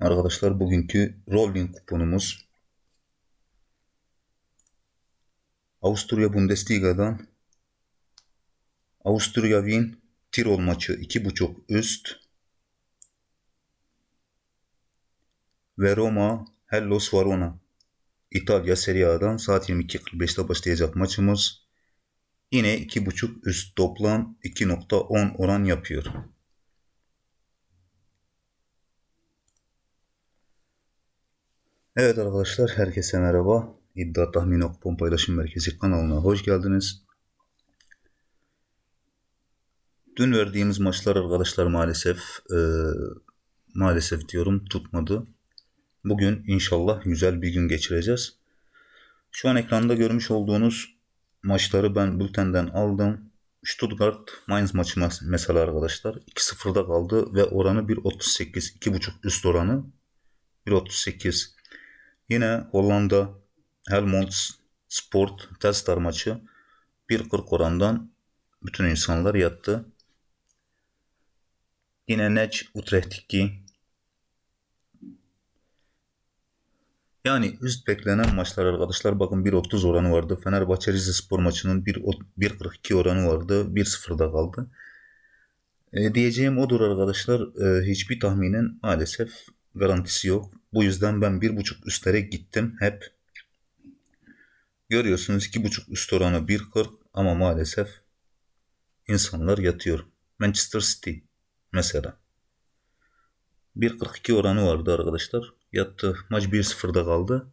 Arkadaşlar bugünkü rolling kuponumuz Avusturya Bundesliga'dan Avusturya Wien Tirol maçı 2.5 üst ve Roma Hellas Verona İtalya Serie A'dan saat 22.45'te başlayacak maçımız yine 2.5 üst toplam 2.10 oran yapıyor. Evet arkadaşlar herkese merhaba. İddia Tahmin Kupon Paylaşım Merkezi kanalına hoş geldiniz. Dün verdiğimiz maçlar arkadaşlar maalesef e, maalesef diyorum tutmadı. Bugün inşallah güzel bir gün geçireceğiz. Şu an ekranda görmüş olduğunuz maçları ben bültenden aldım. Stuttgart Mainz maçı mesela arkadaşlar 2-0'da kaldı ve oranı 1.38 2.5 üst oranı 1.38 Yine Hollanda Helmond Sport Telstar maçı 1.40 orandan bütün insanlar yattı. Yine Nec Utrecht 2 yani üst beklenen maçlar arkadaşlar bakın 1.30 oranı vardı. Fenerbahçe Rize Spor maçının 1.42 oranı vardı. 1.0'da kaldı. E, diyeceğim odur arkadaşlar. E, hiçbir tahminin maalesef garantisi yok. Bu yüzden ben bir buçuk üstlere gittim hep. Görüyorsunuz iki buçuk üst oranı 1.40 ama maalesef insanlar yatıyor. Manchester City mesela. 1.42 oranı vardı arkadaşlar. Yattı. Maç 1-0'da kaldı.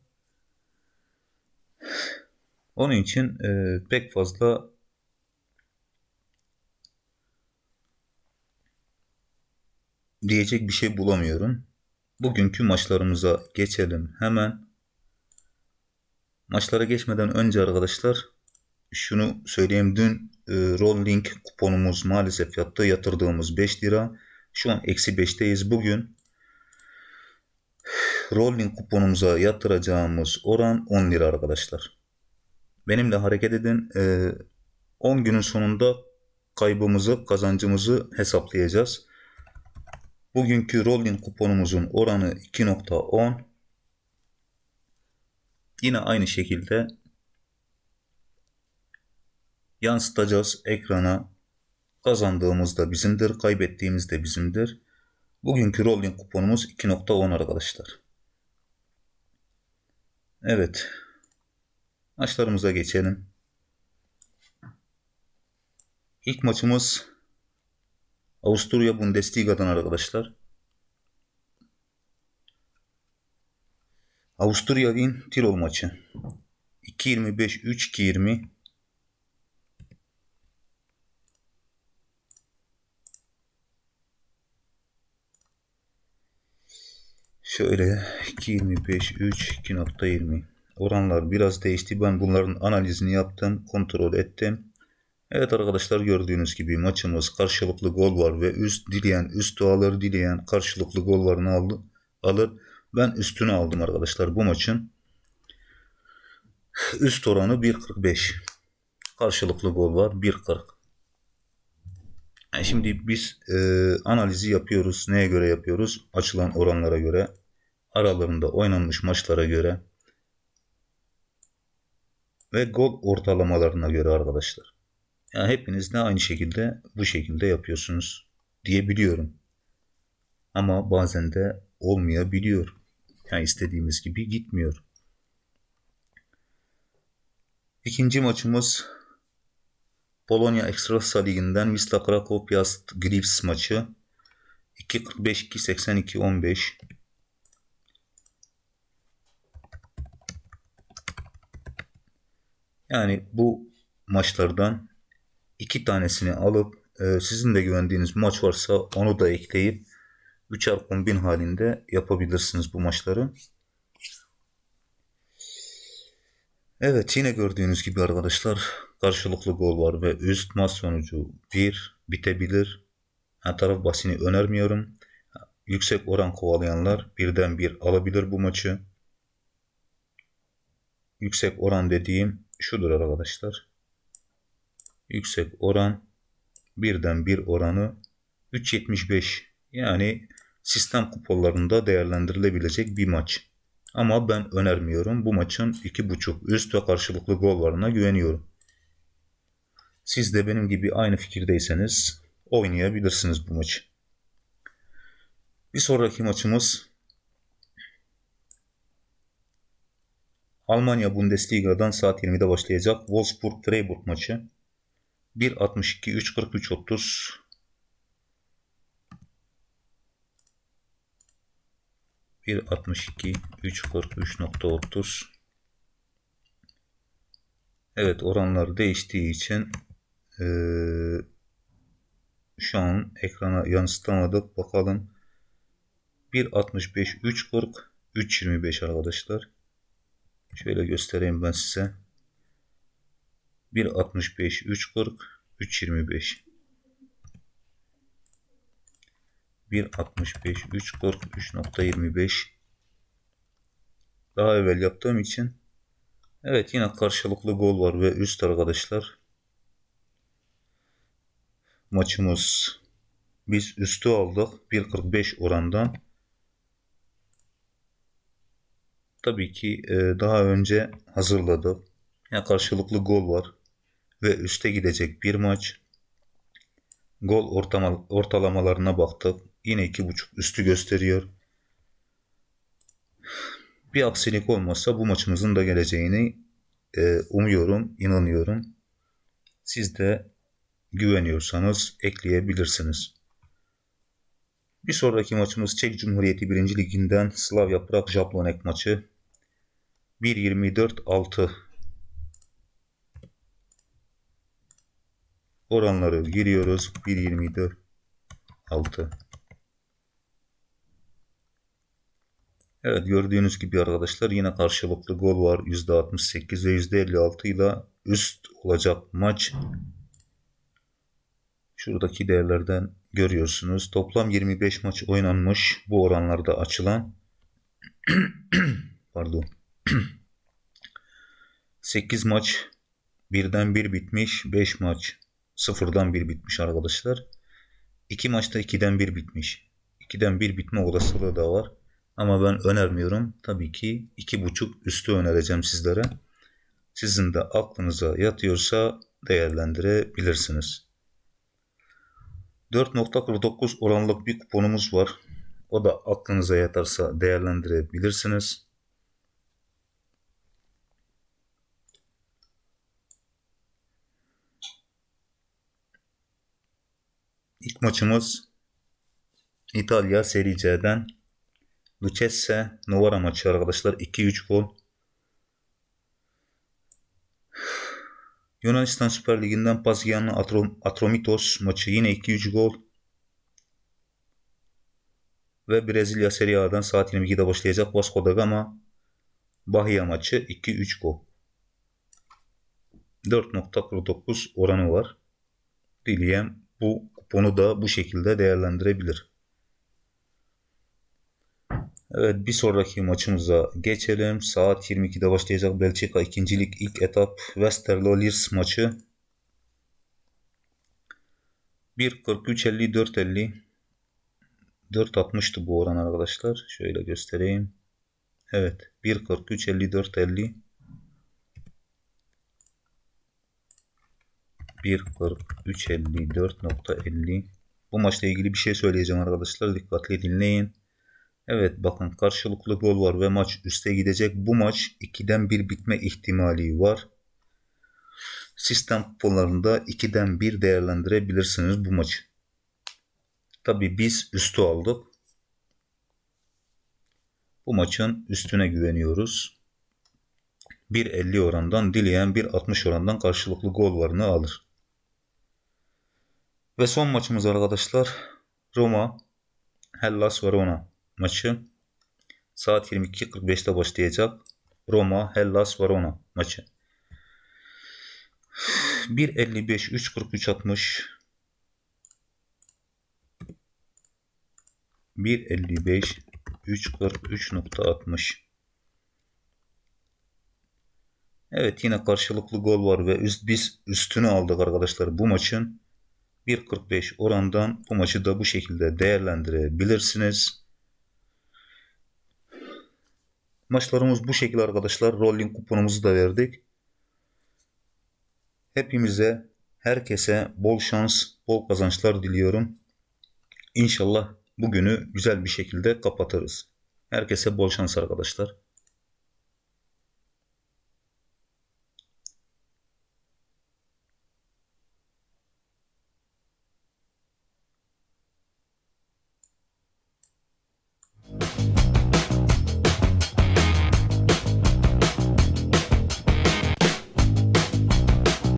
Onun için e, pek fazla diyecek bir şey bulamıyorum. Bugünkü maçlarımıza geçelim hemen. Maçlara geçmeden önce arkadaşlar şunu söyleyeyim. Dün e, rolling kuponumuz maalesef yattı. Yatırdığımız 5 lira. Şu an eksi 5'teyiz. Bugün rolling kuponumuza yatıracağımız oran 10 lira arkadaşlar. Benimle hareket edin. E, 10 günün sonunda kaybımızı, kazancımızı hesaplayacağız. Bugünkü rolling kuponumuzun oranı 2.10. Yine aynı şekilde yansıtacağız ekrana. Kazandığımız da bizimdir, kaybettiğimiz de bizimdir. Bugünkü rolling kuponumuz 2.10 arkadaşlar. Evet. Maçlarımıza geçelim. İlk maçımız Avusturya Bundesliga'dan arkadaşlar. Avusturya Wien Tirol maçı. 2.25 3.20 Şöyle 2.25 3 2.20 oranlar biraz değişti. Ben bunların analizini yaptım, kontrol ettim. Evet arkadaşlar gördüğünüz gibi maçımız karşılıklı gol var ve üst dileyen üst alır dileyen karşılıklı gol varını aldı, alır. Ben üstünü aldım arkadaşlar bu maçın. Üst oranı 1.45. Karşılıklı gol var 1.40. Yani şimdi biz e, analizi yapıyoruz. Neye göre yapıyoruz? Açılan oranlara göre, aralarında oynanmış maçlara göre ve gol ortalamalarına göre arkadaşlar. Yani hepiniz de aynı şekilde bu şekilde yapıyorsunuz diyebiliyorum. Ama bazen de olmayabiliyor. Yani istediğimiz gibi gitmiyor. İkinci maçımız Polonya Ekstrasa Ligi'nden Wisla Krakow Piast Gliwice maçı. 2.45 2.82 15 Yani bu maçlardan iki tanesini alıp e, sizin de güvendiğiniz maç varsa onu da ekleyip 3'er kombin halinde yapabilirsiniz bu maçları. Evet yine gördüğünüz gibi arkadaşlar karşılıklı gol var ve üst maç sonucu 1 bitebilir. Her taraf basini önermiyorum. Yüksek oran kovalayanlar birden bir alabilir bu maçı. Yüksek oran dediğim şudur arkadaşlar yüksek oran birden bir oranı 3.75 yani sistem kuponlarında değerlendirilebilecek bir maç. Ama ben önermiyorum. Bu maçın 2.5 üst ve karşılıklı gol varına güveniyorum. Siz de benim gibi aynı fikirdeyseniz oynayabilirsiniz bu maçı. Bir sonraki maçımız Almanya Bundesliga'dan saat 20'de başlayacak Wolfsburg-Freiburg maçı. 1.62 3.43 30 1.62 3.43.30 Evet oranlar değiştiği için ee, şu an ekrana yansıtamadık. Bakalım 1.65 3.40 3.25 arkadaşlar. Şöyle göstereyim ben size. 1.65 3.40 3.25 1.65 3.40 3.25 daha evvel yaptığım için evet yine karşılıklı gol var ve üst arkadaşlar. Maçımız biz üstü aldık 1.45 orandan. Tabii ki e, daha önce hazırladık. Yani karşılıklı gol var ve üste gidecek bir maç gol ortalamalarına baktık Yine iki buçuk üstü gösteriyor. Bir aksilik olmazsa bu maçımızın da geleceğini e, umuyorum, inanıyorum. Siz de güveniyorsanız ekleyebilirsiniz. Bir sonraki maçımız Çek Cumhuriyeti 1. Liginden Slavia Prag Jablonek maçı. 1.24-6 oranları giriyoruz. 1.24-6 Evet gördüğünüz gibi arkadaşlar yine karşılıklı gol var. %68 ve %56 ile üst olacak maç. Şuradaki değerlerden görüyorsunuz. Toplam 25 maç oynanmış. Bu oranlarda açılan pardon 8 maç birden bir bitmiş. 5 maç sıfırdan bir bitmiş arkadaşlar. 2 maçta 2'den bir bitmiş. 2'den bir bitme olasılığı da var. Ama ben önermiyorum. Tabii ki iki buçuk üstü önereceğim sizlere. Sizin de aklınıza yatıyorsa değerlendirebilirsiniz. 4.49 oranlık bir kuponumuz var. O da aklınıza yatarsa değerlendirebilirsiniz. İlk maçımız İtalya Serie C'den Lucchese Novara maçı arkadaşlar 2-3 gol. Yunanistan Süper Ligi'nden Atrom Atromitos maçı yine 2-3 gol. Ve Brezilya Serie A'dan saat 22'de başlayacak Vasco da Gama Bahia maçı 2-3 gol. 4.49 oranı var. Dileyen bu kuponu da bu şekilde değerlendirebilir. Evet bir sonraki maçımıza geçelim. Saat 22'de başlayacak Belçika ikincilik ilk etap Westerlo Liers maçı. 1.43-54-50 4.60'tı bu oran arkadaşlar. Şöyle göstereyim. Evet 1.43-54-50 1.43-54.50 Bu maçla ilgili bir şey söyleyeceğim arkadaşlar. Dikkatli dinleyin. Evet bakın karşılıklı gol var ve maç üste gidecek. Bu maç 2'den 1 bitme ihtimali var. Sistem kuponlarında 2'den 1 değerlendirebilirsiniz bu maçı. Tabi biz üstü aldık. Bu maçın üstüne güveniyoruz. 1.50 orandan dileyen 1.60 orandan karşılıklı gol varını alır. Ve son maçımız arkadaşlar Roma Hellas Verona maçı saat 22.45'te başlayacak. Roma Hellas Verona maçı. 1.55 3.43 60 1.55 3.43.60 Evet yine karşılıklı gol var ve üst, biz üstünü aldık arkadaşlar bu maçın 1.45 orandan bu maçı da bu şekilde değerlendirebilirsiniz. Maçlarımız bu şekilde arkadaşlar. Rolling kuponumuzu da verdik. Hepimize, herkese bol şans, bol kazançlar diliyorum. İnşallah bugünü güzel bir şekilde kapatırız. Herkese bol şans arkadaşlar.